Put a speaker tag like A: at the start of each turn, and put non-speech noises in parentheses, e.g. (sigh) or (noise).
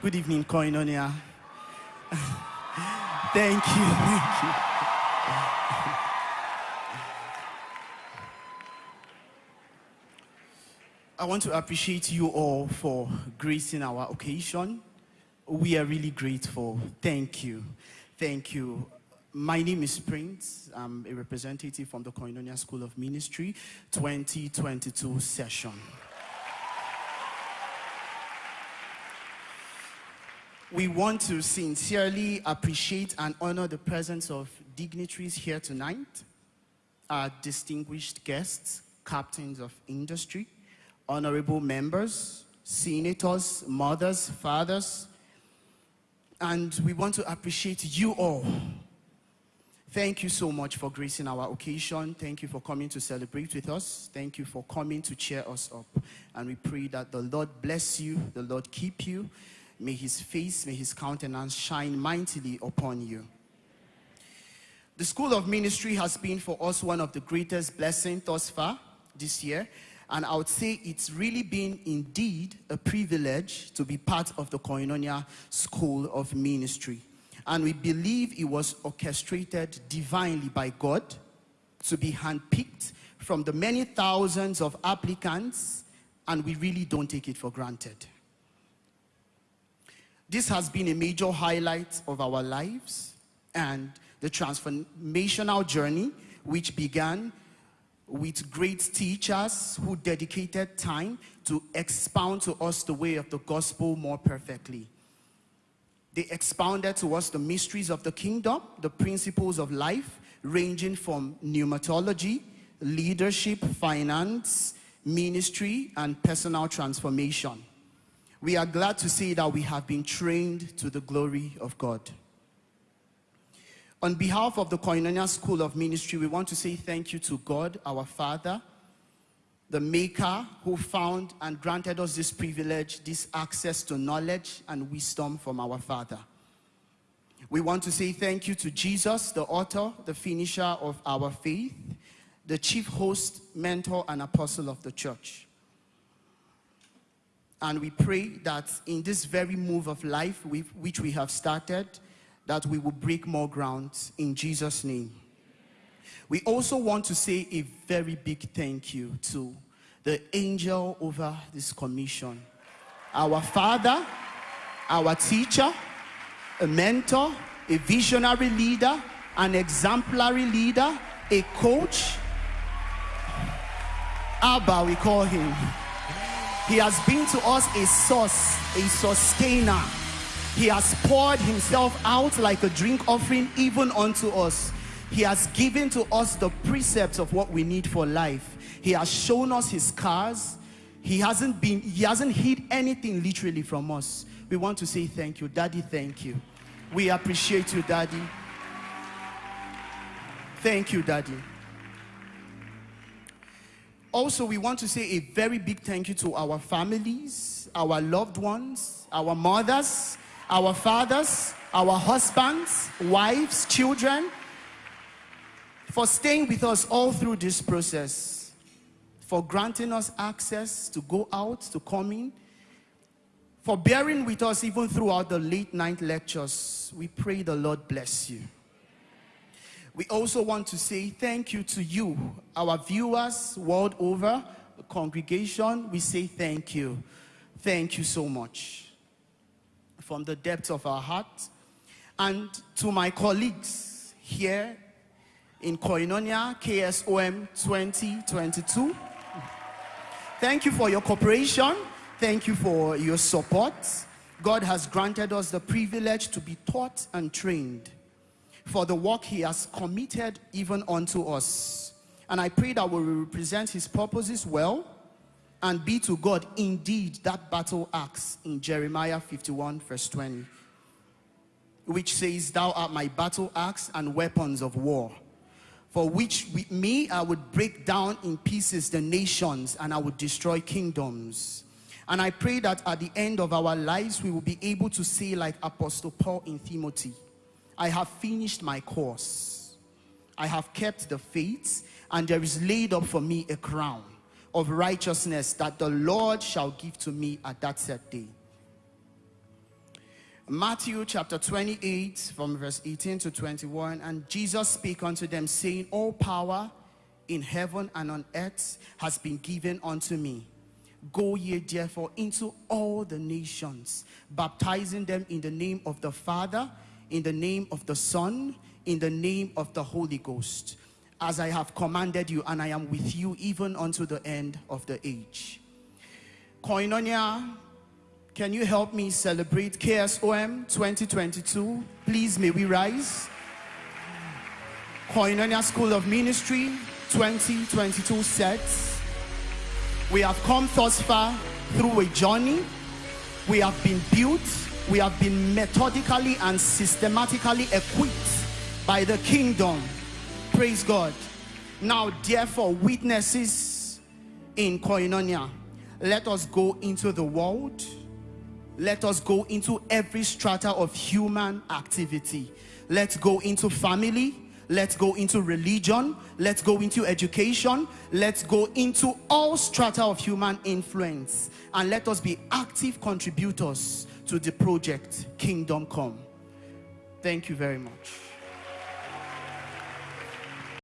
A: Good evening, Koinonia. (laughs) thank you, thank you. I want to appreciate you all for gracing our occasion. We are really grateful. Thank you. Thank you. My name is Prince. I'm a representative from the Koinonia School of Ministry 2022 session. We want to sincerely appreciate and honor the presence of dignitaries here tonight, our distinguished guests, captains of industry, honorable members, senators, mothers, fathers, and we want to appreciate you all. Thank you so much for gracing our occasion. Thank you for coming to celebrate with us. Thank you for coming to cheer us up. And we pray that the Lord bless you, the Lord keep you. May his face, may his countenance shine mightily upon you. The School of Ministry has been for us one of the greatest blessings thus far this year and I would say it's really been indeed a privilege to be part of the Koinonia School of Ministry. And we believe it was orchestrated divinely by God to be handpicked from the many thousands of applicants, and we really don't take it for granted. This has been a major highlight of our lives and the transformational journey which began with great teachers who dedicated time to expound to us the way of the gospel more perfectly. They expounded to us the mysteries of the kingdom, the principles of life, ranging from pneumatology, leadership, finance, ministry, and personal transformation. We are glad to see that we have been trained to the glory of God. On behalf of the Koinonia School of Ministry, we want to say thank you to God, our Father, the Maker who found and granted us this privilege, this access to knowledge and wisdom from our Father. We want to say thank you to Jesus, the author, the finisher of our faith, the chief host, mentor, and apostle of the church. And we pray that in this very move of life which we have started, that we will break more ground in Jesus' name. We also want to say a very big thank you to the angel over this commission. Our father, our teacher, a mentor, a visionary leader, an exemplary leader, a coach. Abba, we call him. He has been to us a source, a sustainer, he has poured himself out like a drink offering even unto us. He has given to us the precepts of what we need for life. He has shown us his cars. He hasn't been, he hasn't hid anything literally from us. We want to say thank you. Daddy, thank you. We appreciate you, Daddy. Thank you, Daddy. Also, we want to say a very big thank you to our families, our loved ones, our mothers, our fathers, our husbands, wives, children, for staying with us all through this process, for granting us access to go out, to come in, for bearing with us even throughout the late night lectures. We pray the Lord bless you. We also want to say thank you to you, our viewers world over, congregation. We say thank you. Thank you so much from the depths of our heart. And to my colleagues here in Koinonia KSOM 2022, thank you for your cooperation. Thank you for your support. God has granted us the privilege to be taught and trained for the work he has committed even unto us. And I pray that we will represent his purposes well and be to God indeed that battle axe in Jeremiah 51 verse 20 which says thou art my battle axe and weapons of war for which with me I would break down in pieces the nations and I would destroy kingdoms and I pray that at the end of our lives we will be able to say like Apostle Paul in Timothy I have finished my course I have kept the faith and there is laid up for me a crown of righteousness that the Lord shall give to me at that set day. Matthew chapter 28, from verse 18 to 21. And Jesus spake unto them, saying, All power in heaven and on earth has been given unto me. Go ye therefore into all the nations, baptizing them in the name of the Father, in the name of the Son, in the name of the Holy Ghost, as I have commanded you, and I am with you even unto the end of the age. Koinonia, can you help me celebrate KSOM 2022? Please, may we rise. Koinonia School of Ministry 2022 sets. We have come thus far through a journey. We have been built. We have been methodically and systematically equipped by the kingdom. Praise God. Now, therefore, witnesses in Koinonia, let us go into the world. Let us go into every strata of human activity. Let's go into family. Let's go into religion. Let's go into education. Let's go into all strata of human influence. And let us be active contributors to the project Kingdom Come. Thank you very much.